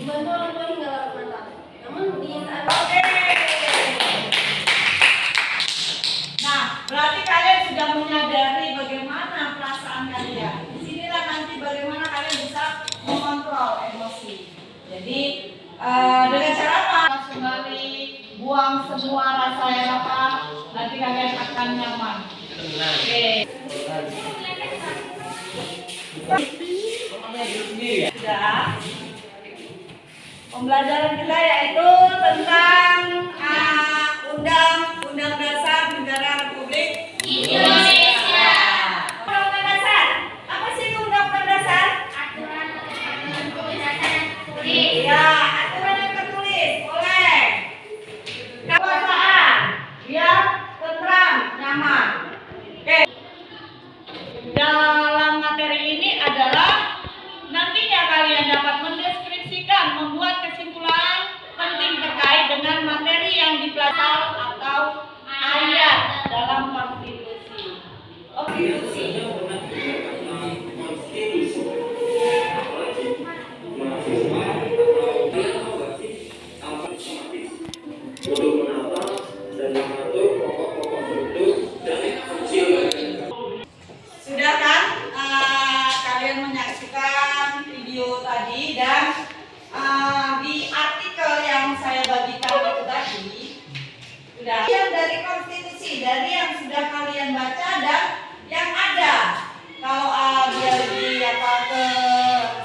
dibantu orang tua hingga larut malam. Namun di saat Oke. Nah, berarti kalian sudah menyadari bagaimana perasaan kalian. Di sinilah nanti bagaimana kalian bisa mengontrol emosi. Jadi uh, dengan cara apa? Kembali buang semua rasa yang apa, nanti kalian akan nyaman. Oke. Sudah. Pembelajaran kita yaitu tentang ah, undang-undang dasar Bye. Yang dari konstitusi, dari yang sudah kalian baca dan yang ada. Kalau uh, biar di apa ke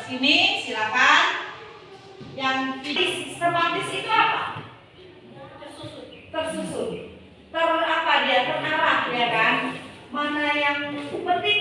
sini, silakan. Yang sistematis itu apa? Tersusun. Tersusun. Ter apa dia terarah ya kan? Mana yang penting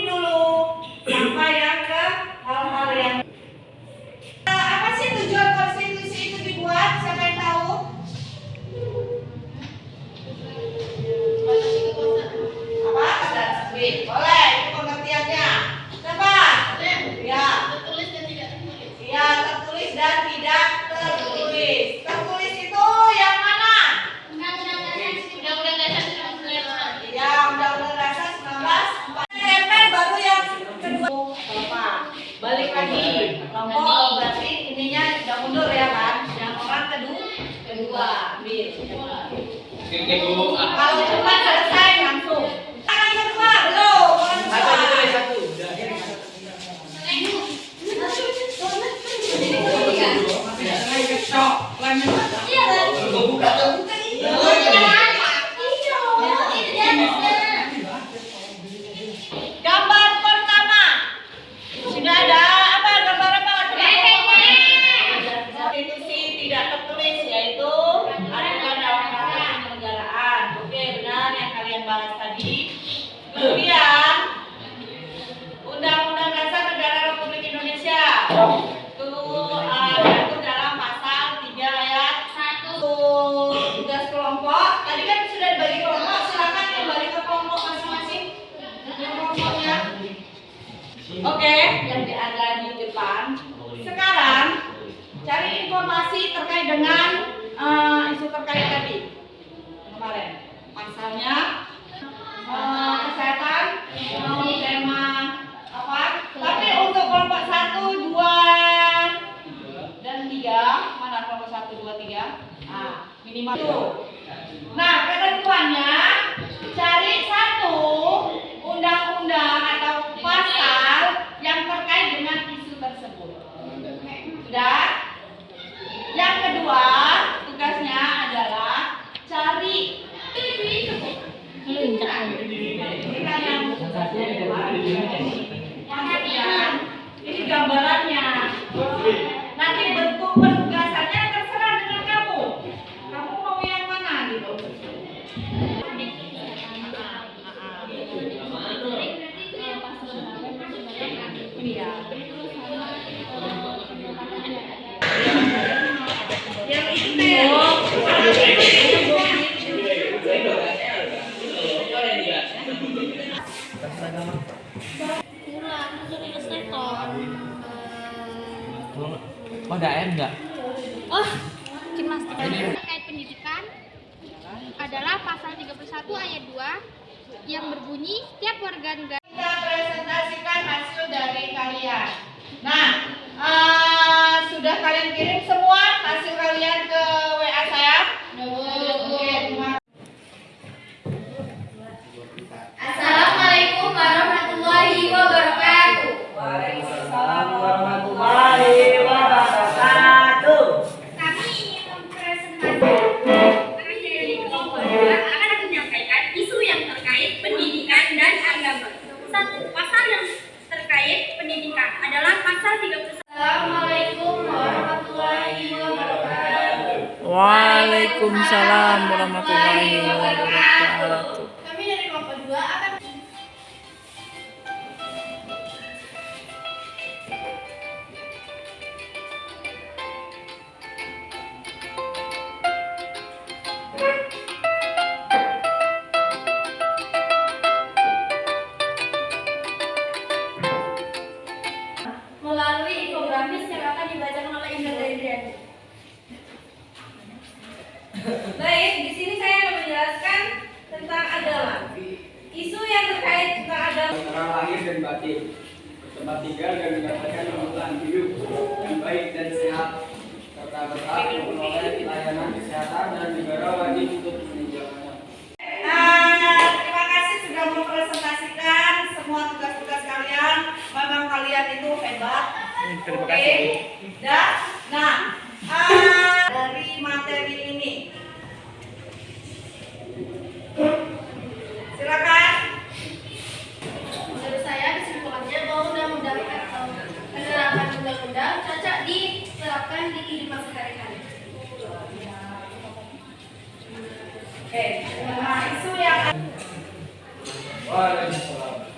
Yang kedua, Kalau cepat selesai langsung. Tangan kedua, belum. Satu, satu. Iya. yang ada di depan. Sekarang cari informasi terkait dengan uh, isu terkait tadi kemarin. Pasalnya uh, kesehatan, uh, tema apa? Tapi untuk kelompok satu, dua dan tiga mana kelompok satu, dua, tiga? Nah, minimal itu. Nah, ketentuannya cari satu Yang Oh, ada M enggak? Oh, gimnastik terkait pendidikan adalah pasal 31 ayat 2 yang berbunyi setiap warga negara kita presentasikan hasil dari kalian. Nah, eh, sudah kalian kirim semua hasil kalian ke melalui infografis yang akan dibacakan oleh Indra Indriani. Baik, di sini saya akan menjelaskan tentang agama. Isu yang terkait tentang agama. antara lahir dan batin tempat tinggal dan mendapatkan kebutuhan hidup yang baik dan sehat serta berhak memperoleh layanan kesehatan dan negara wajib untuk meninjaunya. Nah, terima kasih sudah mempresentasikan semua tugas-tugas kalian. Memang kalian itu hebat. Terima Oke. kasih. Dah. Nah, ah, dari materi ini, silakan. Menurut saya kesimpulannya bahwa undang-undang atau penerapan undang-undang cocok diterapkan di kehidupan sehari-hari. Oke. Nah, isu yang Waalaikumsalam. Agama